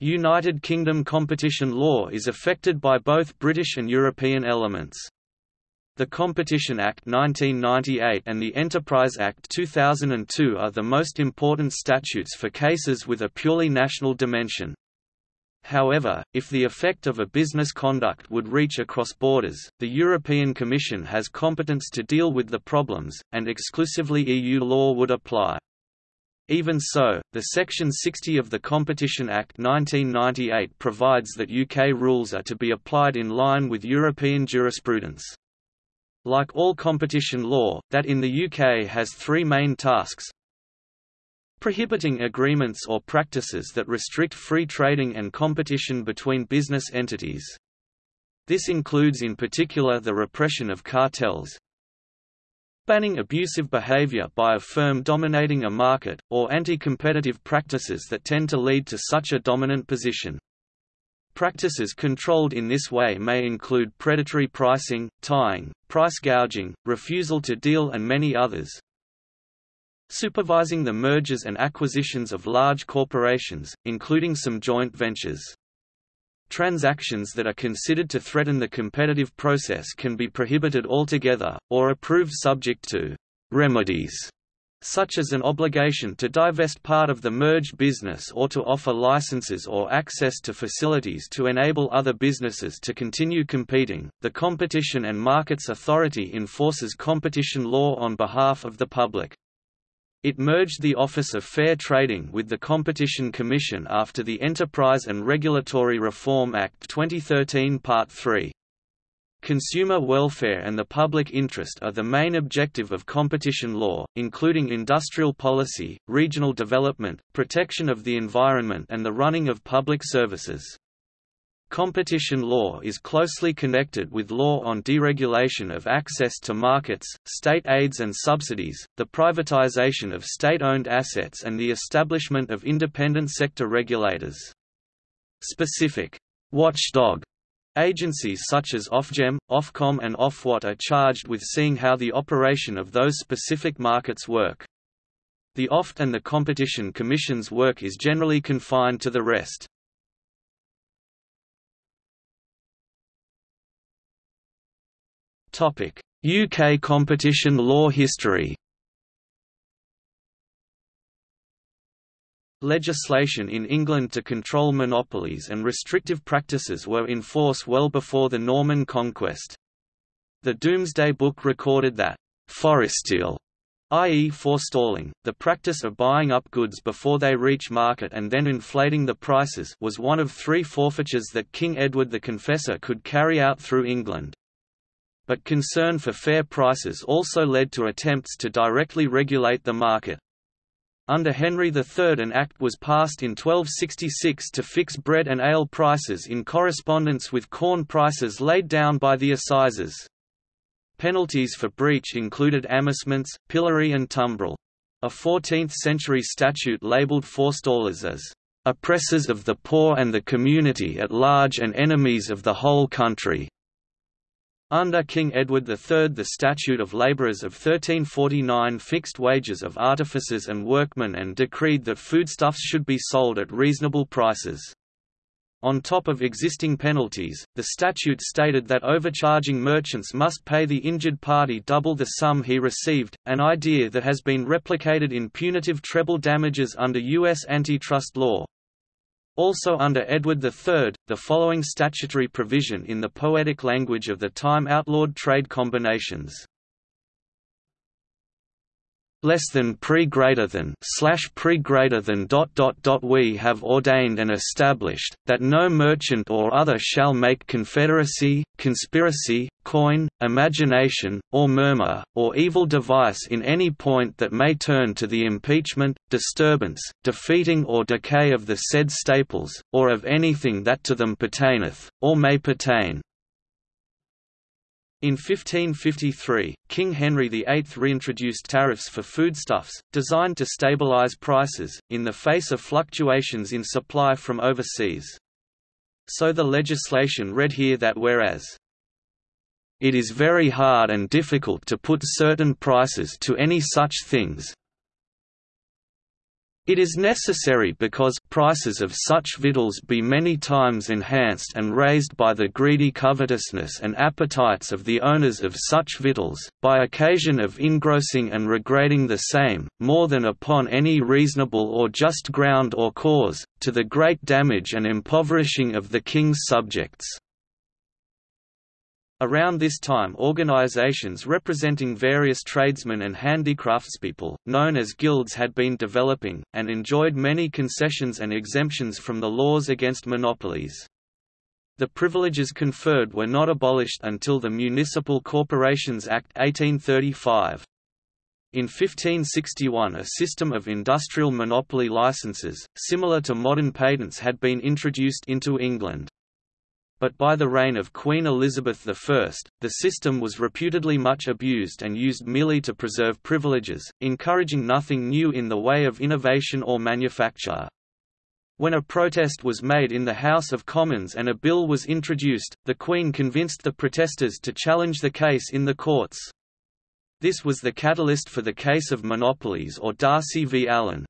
United Kingdom competition law is affected by both British and European elements. The Competition Act 1998 and the Enterprise Act 2002 are the most important statutes for cases with a purely national dimension. However, if the effect of a business conduct would reach across borders, the European Commission has competence to deal with the problems, and exclusively EU law would apply. Even so, the Section 60 of the Competition Act 1998 provides that UK rules are to be applied in line with European jurisprudence. Like all competition law, that in the UK has three main tasks prohibiting agreements or practices that restrict free trading and competition between business entities. This includes in particular the repression of cartels, banning abusive behavior by a firm dominating a market, or anti-competitive practices that tend to lead to such a dominant position. Practices controlled in this way may include predatory pricing, tying, price gouging, refusal to deal and many others. Supervising the mergers and acquisitions of large corporations, including some joint ventures. Transactions that are considered to threaten the competitive process can be prohibited altogether, or approved subject to remedies, such as an obligation to divest part of the merged business or to offer licenses or access to facilities to enable other businesses to continue competing. The Competition and Markets Authority enforces competition law on behalf of the public. It merged the Office of Fair Trading with the Competition Commission after the Enterprise and Regulatory Reform Act 2013 Part 3. Consumer welfare and the public interest are the main objective of competition law, including industrial policy, regional development, protection of the environment and the running of public services. Competition law is closely connected with law on deregulation of access to markets, state aids and subsidies, the privatization of state-owned assets and the establishment of independent sector regulators. Specific watchdog agencies such as Ofgem, Ofcom and Ofwat are charged with seeing how the operation of those specific markets work. The OFT and the Competition Commission's work is generally confined to the rest. UK competition law history Legislation in England to control monopolies and restrictive practices were in force well before the Norman conquest. The Domesday Book recorded that, "...foresteal", i.e. forestalling, the practice of buying up goods before they reach market and then inflating the prices was one of three forfeitures that King Edward the Confessor could carry out through England but concern for fair prices also led to attempts to directly regulate the market. Under Henry III an act was passed in 1266 to fix bread and ale prices in correspondence with corn prices laid down by the assizes. Penalties for breach included amercements, pillory and tumbrel. A 14th-century statute labelled forestallers as oppressors of the poor and the community at large and enemies of the whole country. Under King Edward III the Statute of Labourers of 1349 fixed wages of artificers and workmen and decreed that foodstuffs should be sold at reasonable prices. On top of existing penalties, the statute stated that overcharging merchants must pay the injured party double the sum he received, an idea that has been replicated in punitive treble damages under U.S. antitrust law. Also under Edward III, the following statutory provision in the poetic language of the time outlawed trade combinations less than pre greater than slash pre greater than dot dot dot we have ordained and established that no merchant or other shall make confederacy conspiracy coin imagination or murmur or evil device in any point that may turn to the impeachment disturbance defeating or decay of the said staples or of anything that to them pertaineth or may pertain in 1553, King Henry VIII reintroduced tariffs for foodstuffs, designed to stabilize prices, in the face of fluctuations in supply from overseas. So the legislation read here that whereas it is very hard and difficult to put certain prices to any such things, It is necessary because prices of such victuals be many times enhanced and raised by the greedy covetousness and appetites of the owners of such victuals, by occasion of engrossing and regrating the same, more than upon any reasonable or just ground or cause, to the great damage and impoverishing of the king's subjects. Around this time organizations representing various tradesmen and handicraftspeople, known as guilds had been developing, and enjoyed many concessions and exemptions from the laws against monopolies. The privileges conferred were not abolished until the Municipal Corporations Act 1835. In 1561 a system of industrial monopoly licenses, similar to modern patents had been introduced into England but by the reign of Queen Elizabeth I, the system was reputedly much abused and used merely to preserve privileges, encouraging nothing new in the way of innovation or manufacture. When a protest was made in the House of Commons and a bill was introduced, the Queen convinced the protesters to challenge the case in the courts. This was the catalyst for the case of monopolies or Darcy v. Allen,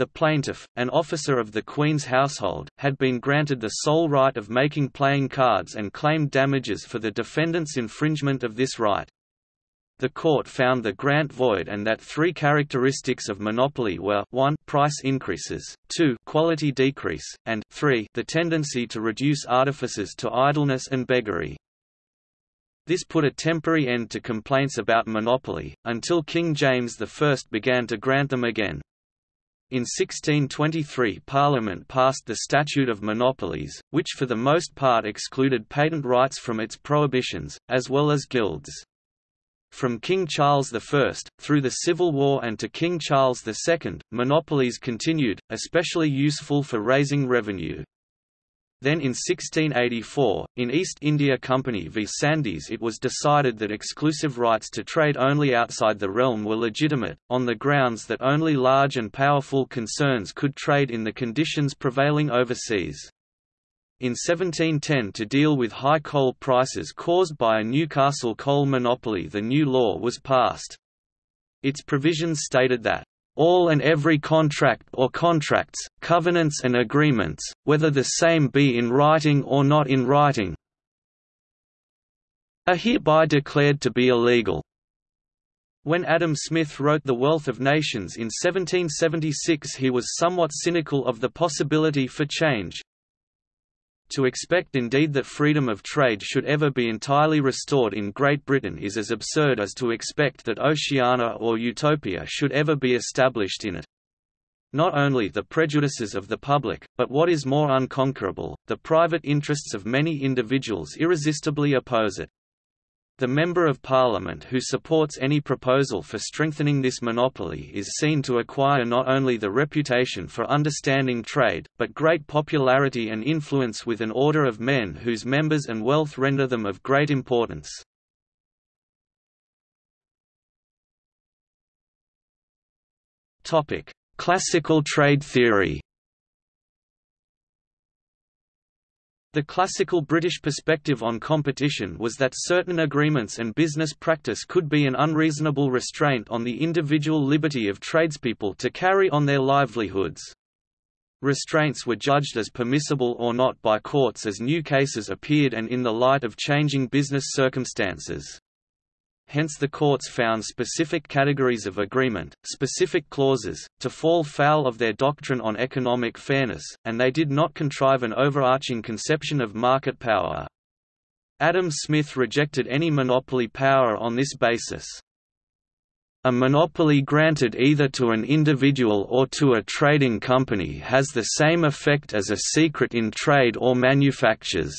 the plaintiff, an officer of the Queen's household, had been granted the sole right of making playing cards and claimed damages for the defendant's infringement of this right. The court found the grant void and that three characteristics of monopoly were 1 price increases, 2 quality decrease, and 3 the tendency to reduce artifices to idleness and beggary. This put a temporary end to complaints about monopoly, until King James I began to grant them again. In 1623 Parliament passed the Statute of Monopolies, which for the most part excluded patent rights from its prohibitions, as well as guilds. From King Charles I, through the Civil War and to King Charles II, monopolies continued, especially useful for raising revenue. Then in 1684, in East India Company v Sandys it was decided that exclusive rights to trade only outside the realm were legitimate, on the grounds that only large and powerful concerns could trade in the conditions prevailing overseas. In 1710 to deal with high coal prices caused by a Newcastle coal monopoly the new law was passed. Its provisions stated that all and every contract or contracts, covenants and agreements, whether the same be in writing or not in writing, are hereby declared to be illegal. When Adam Smith wrote The Wealth of Nations in 1776 he was somewhat cynical of the possibility for change, to expect indeed that freedom of trade should ever be entirely restored in Great Britain is as absurd as to expect that Oceana or Utopia should ever be established in it. Not only the prejudices of the public, but what is more unconquerable, the private interests of many individuals irresistibly oppose it. The Member of Parliament who supports any proposal for strengthening this monopoly is seen to acquire not only the reputation for understanding trade, but great popularity and influence with an order of men whose members and wealth render them of great importance. Classical trade theory The classical British perspective on competition was that certain agreements and business practice could be an unreasonable restraint on the individual liberty of tradespeople to carry on their livelihoods. Restraints were judged as permissible or not by courts as new cases appeared and in the light of changing business circumstances hence the courts found specific categories of agreement, specific clauses, to fall foul of their doctrine on economic fairness, and they did not contrive an overarching conception of market power. Adam Smith rejected any monopoly power on this basis. A monopoly granted either to an individual or to a trading company has the same effect as a secret in trade or manufactures.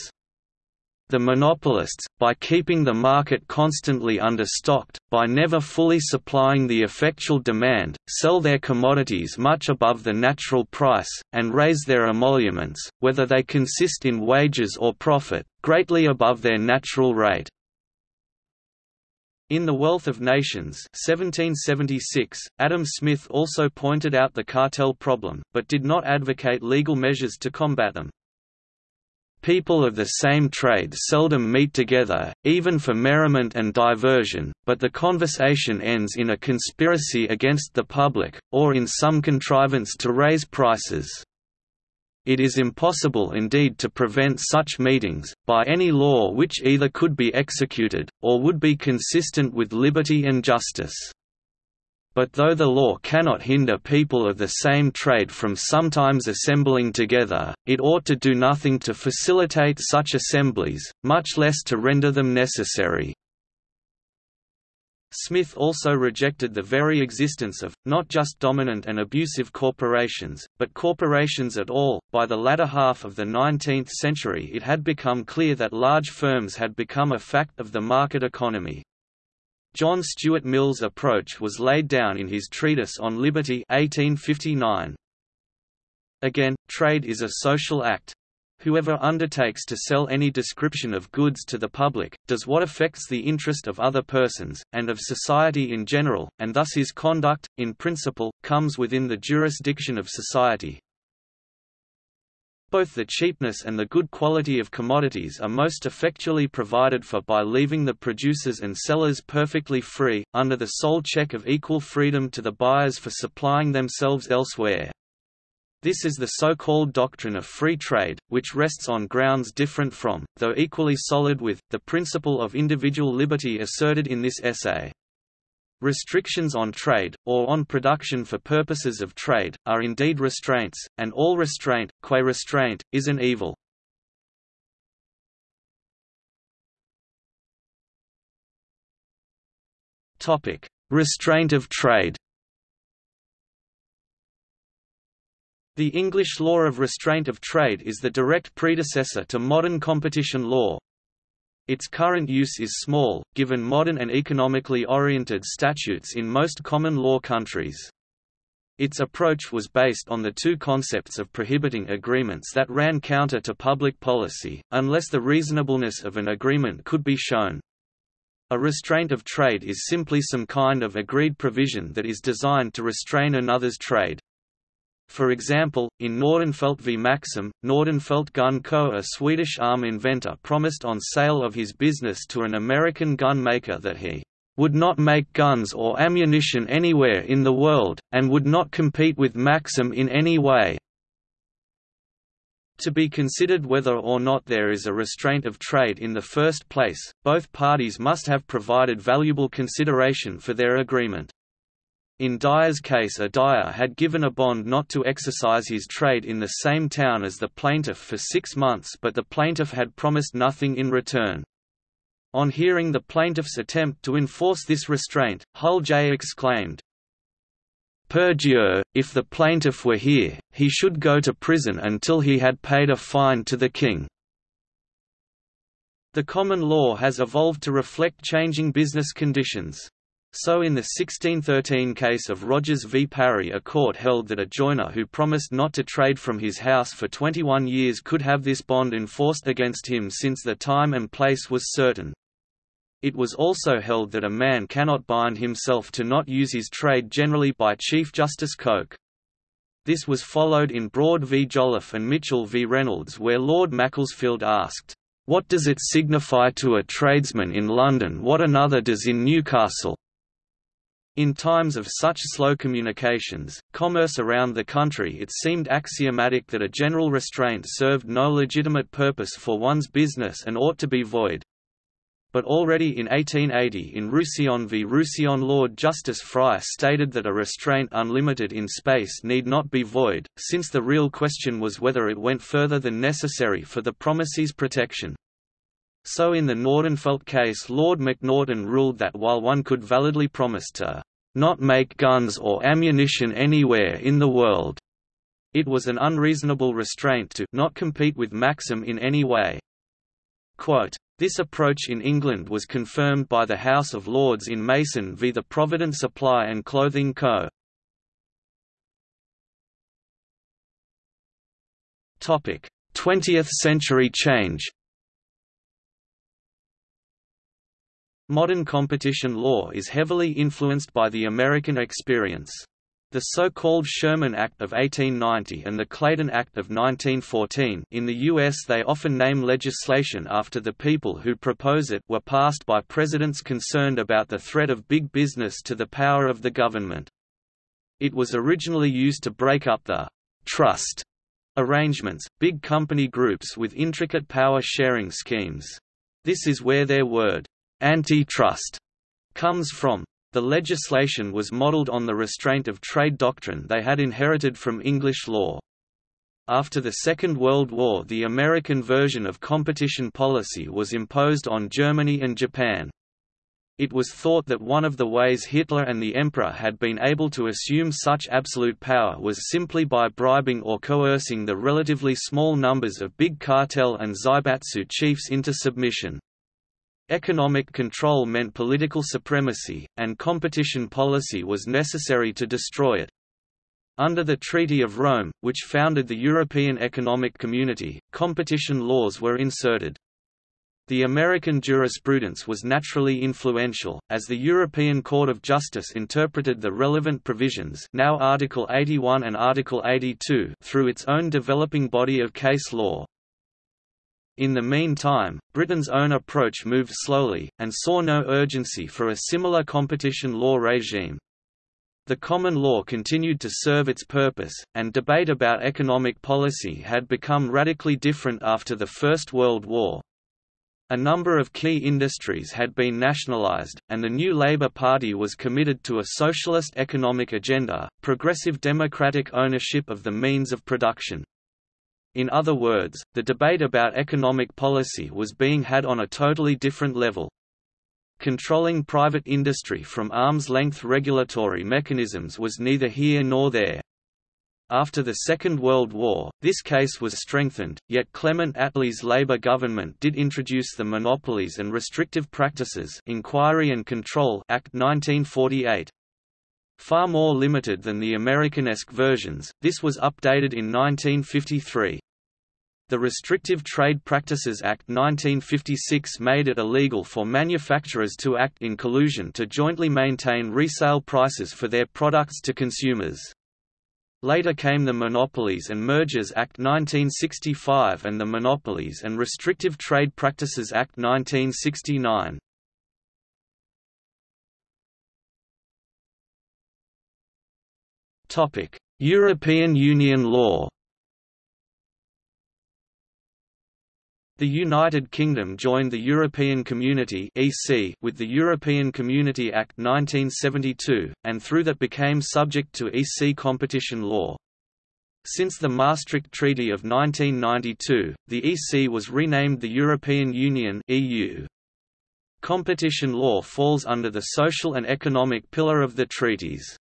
The monopolists, by keeping the market constantly understocked, by never fully supplying the effectual demand, sell their commodities much above the natural price, and raise their emoluments, whether they consist in wages or profit, greatly above their natural rate. In The Wealth of Nations 1776, Adam Smith also pointed out the cartel problem, but did not advocate legal measures to combat them. People of the same trade seldom meet together, even for merriment and diversion, but the conversation ends in a conspiracy against the public, or in some contrivance to raise prices. It is impossible indeed to prevent such meetings, by any law which either could be executed, or would be consistent with liberty and justice. But though the law cannot hinder people of the same trade from sometimes assembling together, it ought to do nothing to facilitate such assemblies, much less to render them necessary. Smith also rejected the very existence of, not just dominant and abusive corporations, but corporations at all. By the latter half of the 19th century, it had become clear that large firms had become a fact of the market economy. John Stuart Mill's approach was laid down in his Treatise on Liberty 1859. Again, trade is a social act, Whoever undertakes to sell any description of goods to the public, does what affects the interest of other persons, and of society in general, and thus his conduct, in principle, comes within the jurisdiction of society. Both the cheapness and the good quality of commodities are most effectually provided for by leaving the producers and sellers perfectly free, under the sole check of equal freedom to the buyers for supplying themselves elsewhere. This is the so-called doctrine of free trade, which rests on grounds different from, though equally solid with, the principle of individual liberty asserted in this essay. Restrictions on trade, or on production for purposes of trade, are indeed restraints, and all restraint, qua restraint, is an evil. Restraint of trade The English law of restraint of trade is the direct predecessor to modern competition law. Its current use is small, given modern and economically oriented statutes in most common law countries. Its approach was based on the two concepts of prohibiting agreements that ran counter to public policy, unless the reasonableness of an agreement could be shown. A restraint of trade is simply some kind of agreed provision that is designed to restrain another's trade. For example, in Nordenfeldt v Maxim, Nordenfeldt Gun Co. a Swedish arm inventor promised on sale of his business to an American gun maker that he would not make guns or ammunition anywhere in the world, and would not compete with Maxim in any way. To be considered whether or not there is a restraint of trade in the first place, both parties must have provided valuable consideration for their agreement. In Dyer's case a Dyer had given a bond not to exercise his trade in the same town as the plaintiff for six months but the plaintiff had promised nothing in return. On hearing the plaintiff's attempt to enforce this restraint, Hull J exclaimed, Per if the plaintiff were here, he should go to prison until he had paid a fine to the king. The common law has evolved to reflect changing business conditions. So in the 1613 case of Rogers v Parry a court held that a joiner who promised not to trade from his house for 21 years could have this bond enforced against him since the time and place was certain. It was also held that a man cannot bind himself to not use his trade generally by Chief Justice Coke. This was followed in Broad v Jolliffe and Mitchell v Reynolds where Lord Macclesfield asked, "'What does it signify to a tradesman in London what another does in Newcastle?' In times of such slow communications, commerce around the country it seemed axiomatic that a general restraint served no legitimate purpose for one's business and ought to be void. But already in 1880 in Roussillon v Roussillon Lord Justice Fry stated that a restraint unlimited in space need not be void, since the real question was whether it went further than necessary for the promisee's protection. So in the Nordenfeldt case Lord Macnaghten ruled that while one could validly promise to not make guns or ammunition anywhere in the world, it was an unreasonable restraint to not compete with Maxim in any way. Quote, this approach in England was confirmed by the House of Lords in Mason v the Provident Supply and Clothing Co. Topic: 20th century change Modern competition law is heavily influenced by the American experience. The so-called Sherman Act of 1890 and the Clayton Act of 1914 in the U.S. they often name legislation after the people who propose it were passed by presidents concerned about the threat of big business to the power of the government. It was originally used to break up the «trust» arrangements, big company groups with intricate power-sharing schemes. This is where their word «antitrust» comes from. The legislation was modelled on the restraint of trade doctrine they had inherited from English law. After the Second World War the American version of competition policy was imposed on Germany and Japan. It was thought that one of the ways Hitler and the Emperor had been able to assume such absolute power was simply by bribing or coercing the relatively small numbers of big cartel and zaibatsu chiefs into submission. Economic control meant political supremacy, and competition policy was necessary to destroy it. Under the Treaty of Rome, which founded the European Economic Community, competition laws were inserted. The American jurisprudence was naturally influential, as the European Court of Justice interpreted the relevant provisions now Article 81 and Article 82 through its own developing body of case law. In the meantime, Britain's own approach moved slowly, and saw no urgency for a similar competition law regime. The common law continued to serve its purpose, and debate about economic policy had become radically different after the First World War. A number of key industries had been nationalised, and the new Labour Party was committed to a socialist economic agenda, progressive democratic ownership of the means of production. In other words, the debate about economic policy was being had on a totally different level. Controlling private industry from arm's-length regulatory mechanisms was neither here nor there. After the Second World War, this case was strengthened, yet Clement Attlee's Labour government did introduce the Monopolies and Restrictive Practices Inquiry and Control Act 1948. Far more limited than the Americanesque versions, this was updated in 1953. The Restrictive Trade Practices Act 1956 made it illegal for manufacturers to act in collusion to jointly maintain resale prices for their products to consumers. Later came the Monopolies and Mergers Act 1965 and the Monopolies and Restrictive Trade Practices Act 1969. European Union law The United Kingdom joined the European Community (EC) with the European Community Act 1972, and through that became subject to EC competition law. Since the Maastricht Treaty of 1992, the EC was renamed the European Union (EU). Competition law falls under the social and economic pillar of the treaties.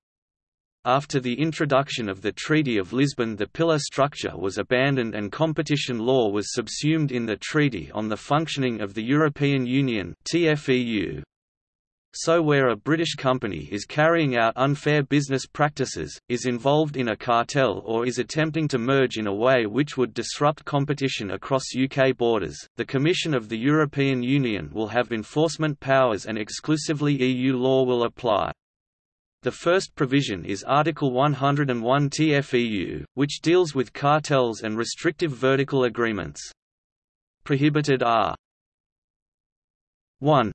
After the introduction of the Treaty of Lisbon the pillar structure was abandoned and competition law was subsumed in the Treaty on the Functioning of the European Union TFEU. So where a British company is carrying out unfair business practices, is involved in a cartel or is attempting to merge in a way which would disrupt competition across UK borders, the Commission of the European Union will have enforcement powers and exclusively EU law will apply. The first provision is Article 101 TFEU, which deals with cartels and restrictive vertical agreements. Prohibited are 1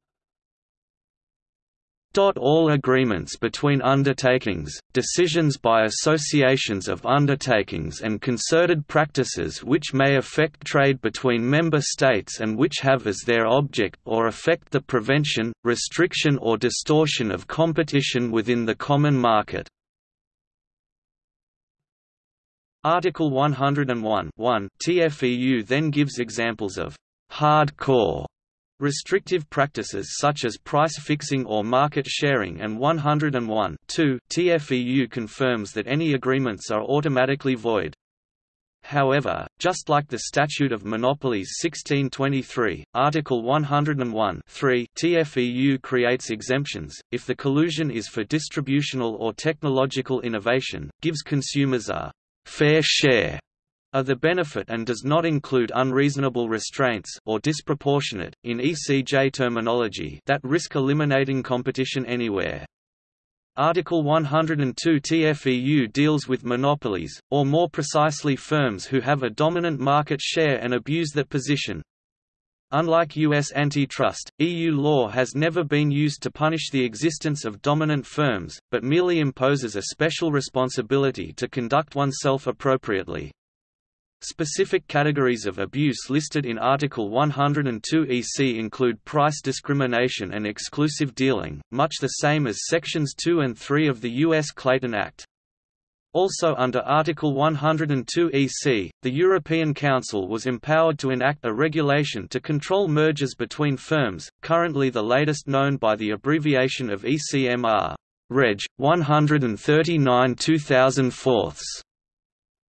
all agreements between undertakings, decisions by associations of undertakings and concerted practices which may affect trade between member states and which have as their object or affect the prevention, restriction or distortion of competition within the common market. Article 101 TFEU then gives examples of hardcore Restrictive practices such as price fixing or market sharing and 101 TFEU confirms that any agreements are automatically void. However, just like the Statute of Monopolies 1623, Article 101 TFEU creates exemptions, if the collusion is for distributional or technological innovation, gives consumers a «fair share» of the benefit and does not include unreasonable restraints or disproportionate, in ECJ terminology that risk eliminating competition anywhere. Article 102 TFEU deals with monopolies, or more precisely firms who have a dominant market share and abuse that position. Unlike U.S. antitrust, EU law has never been used to punish the existence of dominant firms, but merely imposes a special responsibility to conduct oneself appropriately. Specific categories of abuse listed in Article 102 EC include price discrimination and exclusive dealing, much the same as Sections 2 and 3 of the U.S. Clayton Act. Also under Article 102 EC, the European Council was empowered to enact a regulation to control mergers between firms, currently the latest known by the abbreviation of ECMR. Reg. 139 2004.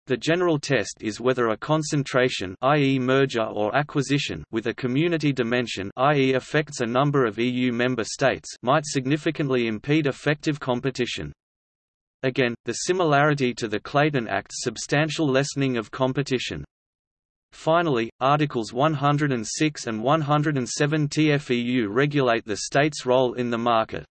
The general test is whether a concentration i.e. merger or acquisition with a community dimension i.e. affects a number of EU member states might significantly impede effective competition. Again, the similarity to the Clayton Act's substantial lessening of competition. Finally, Articles 106 and 107 TFEU regulate the state's role in the market.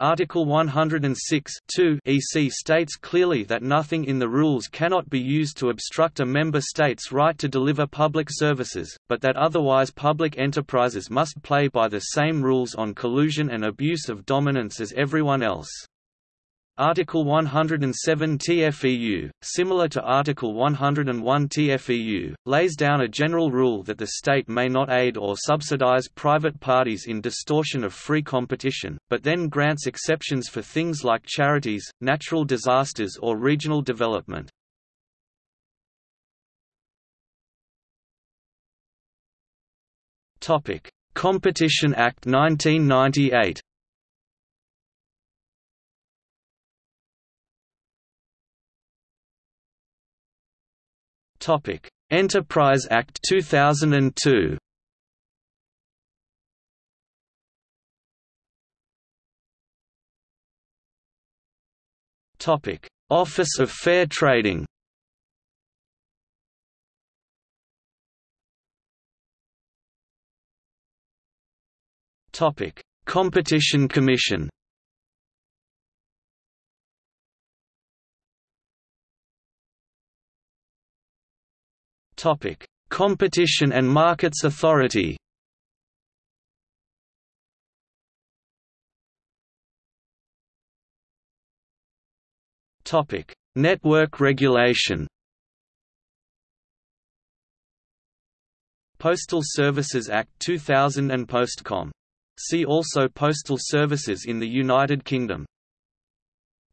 Article 106 EC states clearly that nothing in the rules cannot be used to obstruct a member state's right to deliver public services, but that otherwise public enterprises must play by the same rules on collusion and abuse of dominance as everyone else. Article 107 TFEU, similar to Article 101 TFEU, lays down a general rule that the state may not aid or subsidize private parties in distortion of free competition, but then grants exceptions for things like charities, natural disasters or regional development. Competition Act 1998 Topic: Enterprise Act 2002. Topic: Office of Fair Trading. Topic: Competition Commission. Topic: Competition and Markets Authority. Topic: Network regulation. Postal Services Act 2000 and Postcomm. See also Postal Services in the United Kingdom.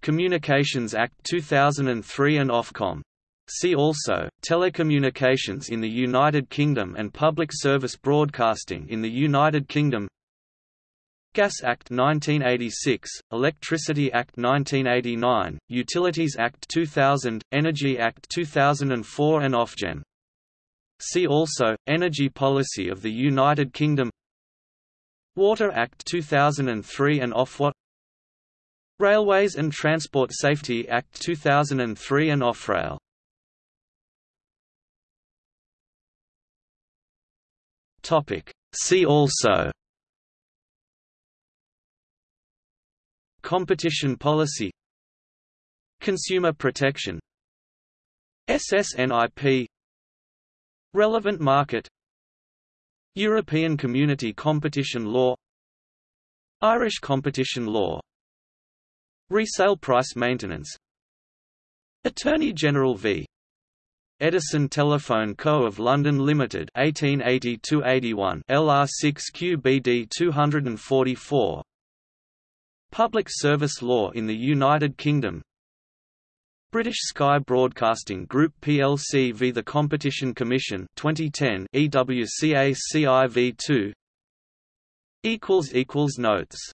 Communications Act 2003 and Ofcom. See also, telecommunications in the United Kingdom and public service broadcasting in the United Kingdom. Gas Act 1986, Electricity Act 1989, Utilities Act 2000, Energy Act 2004 and Ofgem. See also, Energy Policy of the United Kingdom. Water Act 2003 and Ofwat. Railways and Transport Safety Act 2003 and Offrail Topic. See also Competition policy Consumer protection SSNIP Relevant market European Community Competition Law Irish Competition Law Resale price maintenance Attorney General v. Edison Telephone Co. of London Limited 1880-81 LR6 QBD 244 Public Service Law in the United Kingdom. British Sky Broadcasting Group plc v the Competition Commission 2010 EWCA CIV2 equals equals notes